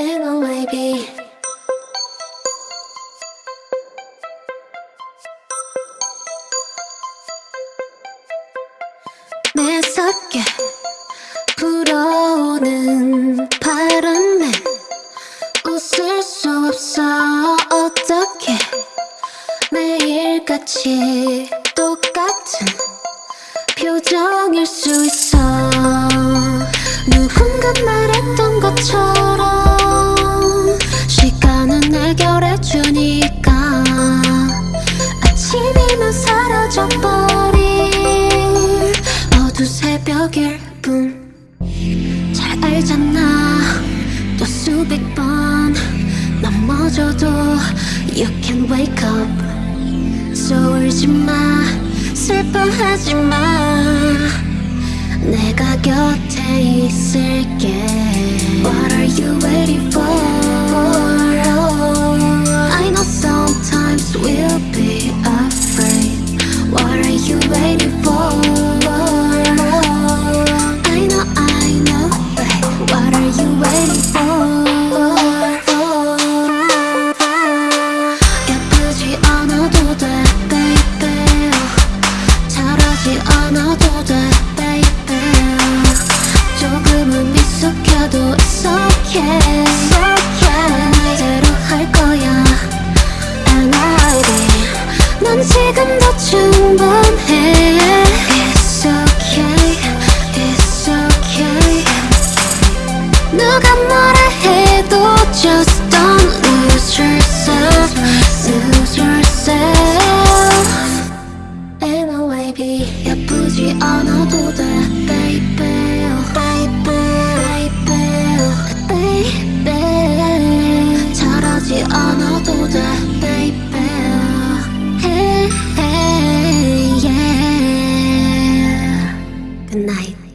in a baby. 매섭게 불어오는 바람에 웃을 수 없어 어떻게 매일같이 똑같은 표정일 수 있어 누군가 말했던 것처럼 시간은 해결해 주니까. 아침이면 사라져버릴 어두 새벽일 뿐. 잘 알잖아. 또 수백 번 넘어져도 You can wake up. So 울지마 슬퍼하지마. 내가 곁에 있을게. What are you waiting be 넌 지금도 충분해 It's okay It's okay 누가 뭐라 해도 just don't lose yourself Lose yourself In a way be 예쁘지 않아도 돼 baby baby baby baby 않아도 돼 baby Good night.